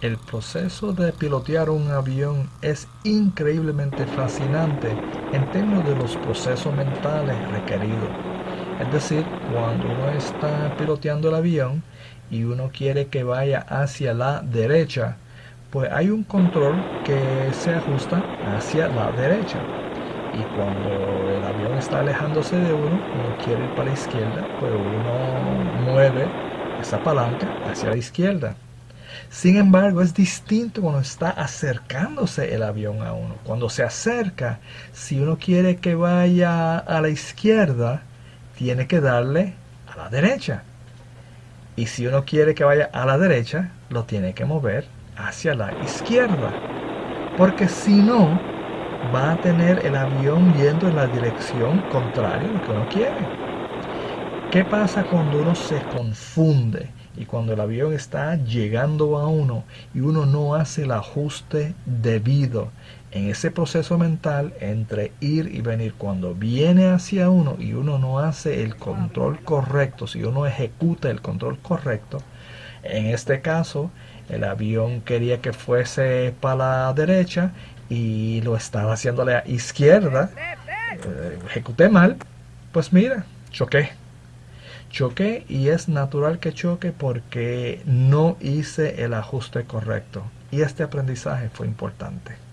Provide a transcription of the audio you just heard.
El proceso de pilotear un avión es increíblemente fascinante en términos de los procesos mentales requeridos. Es decir, cuando uno está piloteando el avión y uno quiere que vaya hacia la derecha, pues hay un control que se ajusta hacia la derecha. Y cuando el avión está alejándose de uno, uno quiere ir para la izquierda, pues uno mueve esa palanca hacia la izquierda. Sin embargo, es distinto cuando está acercándose el avión a uno. Cuando se acerca, si uno quiere que vaya a la izquierda, tiene que darle a la derecha. Y si uno quiere que vaya a la derecha, lo tiene que mover hacia la izquierda. Porque si no, va a tener el avión yendo en la dirección contraria a lo que uno quiere. ¿Qué pasa cuando uno se confunde y cuando el avión está llegando a uno y uno no hace el ajuste debido en ese proceso mental entre ir y venir? Cuando viene hacia uno y uno no hace el control correcto, si uno ejecuta el control correcto, en este caso el avión quería que fuese para la derecha y lo estaba haciendo a la izquierda, eh, ejecuté mal, pues mira, choqué choqué y es natural que choque porque no hice el ajuste correcto. Y este aprendizaje fue importante.